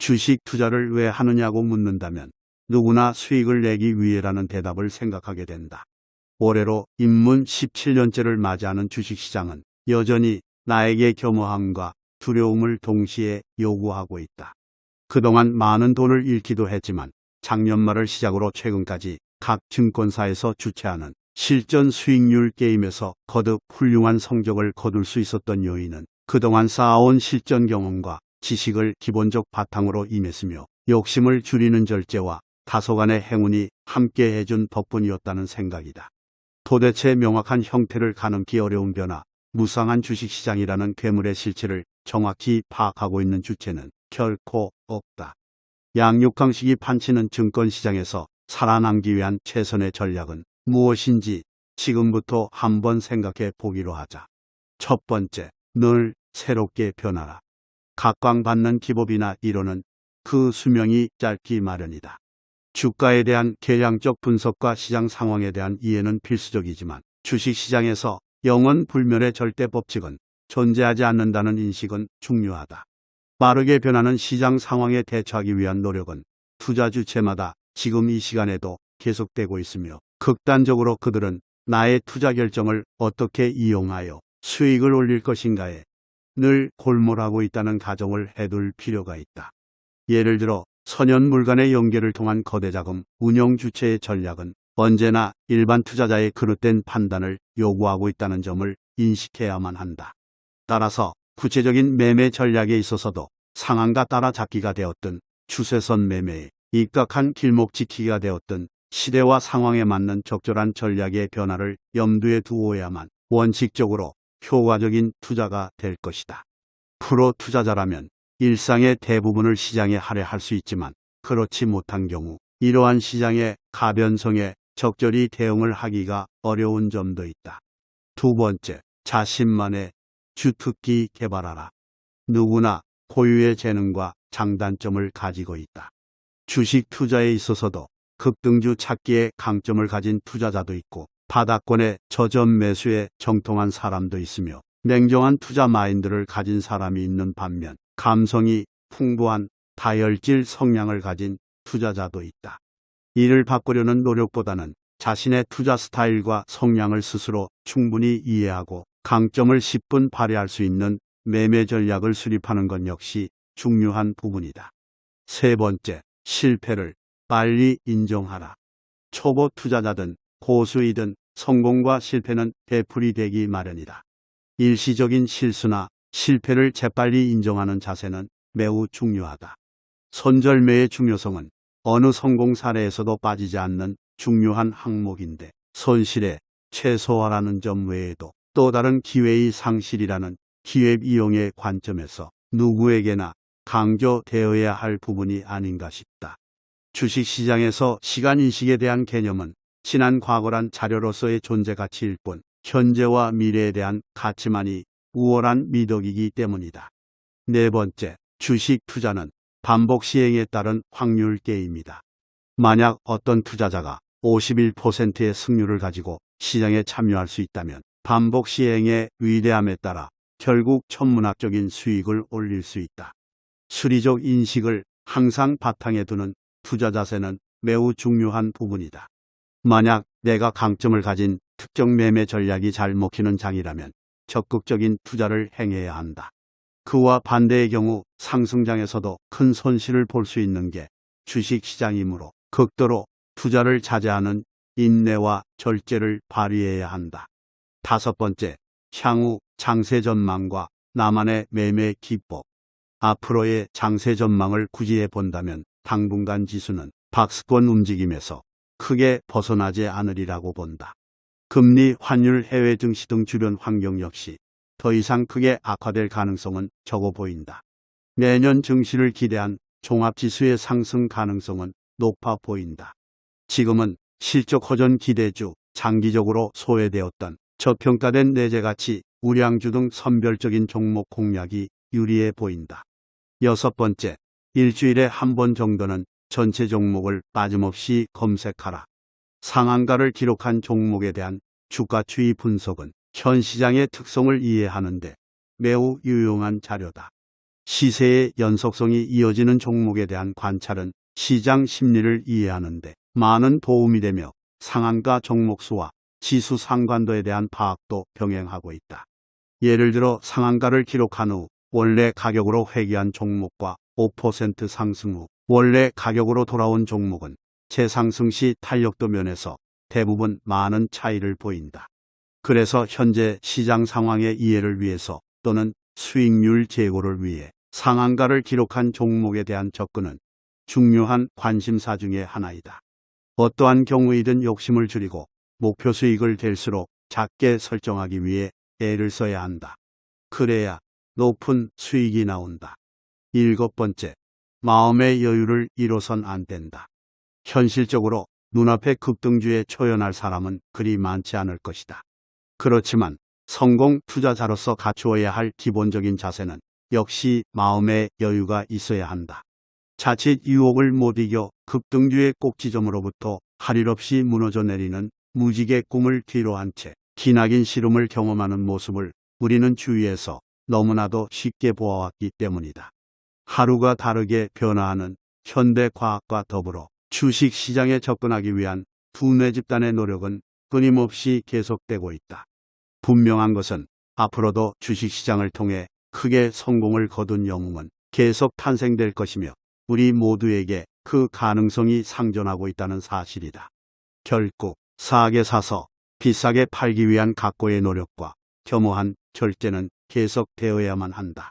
주식 투자를 왜 하느냐고 묻는다면 누구나 수익을 내기 위해라는 대답을 생각하게 된다. 올해로 입문 17년째를 맞이하는 주식시장은 여전히 나에게 겸허함과 두려움을 동시에 요구하고 있다. 그동안 많은 돈을 잃기도 했지만 작년 말을 시작으로 최근까지 각 증권사에서 주최하는 실전 수익률 게임에서 거듭 훌륭한 성적을 거둘 수 있었던 요인은 그동안 쌓아온 실전 경험과 지식을 기본적 바탕으로 임했으며 욕심을 줄이는 절제와 다소간의 행운이 함께 해준 덕분이었다는 생각이다. 도대체 명확한 형태를 가늠기 어려운 변화, 무상한 주식시장이라는 괴물의 실체를 정확히 파악하고 있는 주체는 결코 없다. 양육강식이 판치는 증권시장에서 살아남기 위한 최선의 전략은 무엇인지 지금부터 한번 생각해 보기로 하자. 첫 번째, 늘 새롭게 변하라. 각광받는 기법이나 이론은 그 수명이 짧기 마련이다. 주가에 대한 계량적 분석과 시장 상황에 대한 이해는 필수적이지만 주식시장에서 영원 불멸의 절대 법칙은 존재하지 않는다는 인식은 중요하다. 빠르게 변하는 시장 상황에 대처하기 위한 노력은 투자 주체마다 지금 이 시간에도 계속되고 있으며 극단적으로 그들은 나의 투자 결정을 어떻게 이용하여 수익을 올릴 것인가에 늘 골몰하고 있다는 가정을 해둘 필요가 있다. 예를 들어 선연물 간의 연계를 통한 거대 자금 운영 주체의 전략은 언제나 일반 투자자의 그릇된 판단을 요구하고 있다는 점을 인식해야만 한다. 따라서 구체적인 매매 전략에 있어서도 상한가 따라 잡기가 되었든 추세선 매매에 입각한 길목 지키기가 되었든 시대와 상황에 맞는 적절한 전략의 변화를 염두에 두어야만 원칙적으로 효과적인 투자가 될 것이다. 프로 투자자라면 일상의 대부분을 시장에 할애할 수 있지만 그렇지 못한 경우 이러한 시장의 가변성에 적절히 대응을 하기가 어려운 점도 있다. 두 번째, 자신만의 주특기 개발하라. 누구나 고유의 재능과 장단점을 가지고 있다. 주식 투자에 있어서도 급등주 찾기에 강점을 가진 투자자도 있고 바닥권의 저점 매수에 정통한 사람도 있으며 냉정한 투자 마인드를 가진 사람이 있는 반면 감성이 풍부한 다혈질 성향을 가진 투자자도 있다. 이를 바꾸려는 노력보다는 자신의 투자 스타일과 성향을 스스로 충분히 이해하고 강점을 10분 발휘할 수 있는 매매 전략을 수립하는 것 역시 중요한 부분이다. 세 번째, 실패를 빨리 인정하라. 초보 투자자든 고수이든 성공과 실패는 되풀이 되기 마련이다. 일시적인 실수나 실패를 재빨리 인정하는 자세는 매우 중요하다. 손절매의 중요성은 어느 성공 사례에서도 빠지지 않는 중요한 항목인데 손실에 최소화라는 점 외에도 또 다른 기회의 상실이라는 기획 이용의 관점에서 누구에게나 강조되어야 할 부분이 아닌가 싶다. 주식시장에서 시간인식에 대한 개념은 지난 과거란 자료로서의 존재 가치일 뿐 현재와 미래에 대한 가치만이 우월한 미덕이기 때문이다. 네 번째, 주식 투자는 반복 시행에 따른 확률 게임이다. 만약 어떤 투자자가 51%의 승률을 가지고 시장에 참여할 수 있다면 반복 시행의 위대함에 따라 결국 천문학적인 수익을 올릴 수 있다. 수리적 인식을 항상 바탕에 두는 투자 자세는 매우 중요한 부분이다. 만약 내가 강점을 가진 특정 매매 전략이 잘 먹히는 장이라면 적극적인 투자를 행해야 한다. 그와 반대의 경우 상승장에서도 큰 손실을 볼 수 있는 게 주식시장이므로 극도로 투자를 자제하는 인내와 절제를 발휘해야 한다. 다섯 번째, 향후 장세 전망과 나만의 매매 기법. 앞으로의 장세 전망을 구지해 본다면 당분간 지수는 박스권 움직임에서 크게 벗어나지 않으리라고 본다. 금리, 환율, 해외 증시 등 주변 환경 역시 더 이상 크게 악화될 가능성은 적어 보인다. 내년 증시를 기대한 종합지수의 상승 가능성은 높아 보인다. 지금은 실적 허전 기대주, 장기적으로 소외되었던 저평가된 내재가치, 우량주 등 선별적인 종목 공략이 유리해 보인다. 여섯 번째, 일주일에 한 번 정도는 전체 종목을 빠짐없이 검색하라. 상한가를 기록한 종목에 대한 주가 추이 분석은 현 시장의 특성을 이해하는데 매우 유용한 자료다. 시세의 연속성이 이어지는 종목에 대한 관찰은 시장 심리를 이해하는데 많은 도움이 되며 상한가 종목 수와 지수 상관도에 대한 파악도 병행하고 있다. 예를 들어 상한가를 기록한 후 원래 가격으로 회귀한 종목과 5% 상승 후 원래 가격으로 돌아온 종목은 재상승 시 탄력도 면에서 대부분 많은 차이를 보인다. 그래서 현재 시장 상황의 이해를 위해서 또는 수익률 제고를 위해 상한가를 기록한 종목에 대한 접근은 중요한 관심사 중의 하나이다. 어떠한 경우이든 욕심을 줄이고 목표 수익을 될수록 작게 설정하기 위해 애를 써야 한다. 그래야 높은 수익이 나온다. 일곱 번째, 마음의 여유를 잃어선 안 된다. 현실적으로 눈앞에 급등주에 초연할 사람은 그리 많지 않을 것이다. 그렇지만 성공 투자자로서 갖추어야 할 기본적인 자세는 역시 마음의 여유가 있어야 한다. 자칫 유혹을 못 이겨 급등주의 꼭지점으로부터 할 일 없이 무너져 내리는 무지개 꿈을 뒤로 한 채 기나긴 시름을 경험하는 모습을 우리는 주위에서 너무나도 쉽게 보아왔기 때문이다. 하루가 다르게 변화하는 현대 과학과 더불어 주식 시장에 접근하기 위한 두뇌 집단의 노력은 끊임없이 계속되고 있다. 분명한 것은 앞으로도 주식 시장을 통해 크게 성공을 거둔 영웅은 계속 탄생될 것이며 우리 모두에게 그 가능성이 상존하고 있다는 사실이다. 결국 싸게 사서 비싸게 팔기 위한 각고의 노력과 겸허한 절제는 계속되어야만 한다.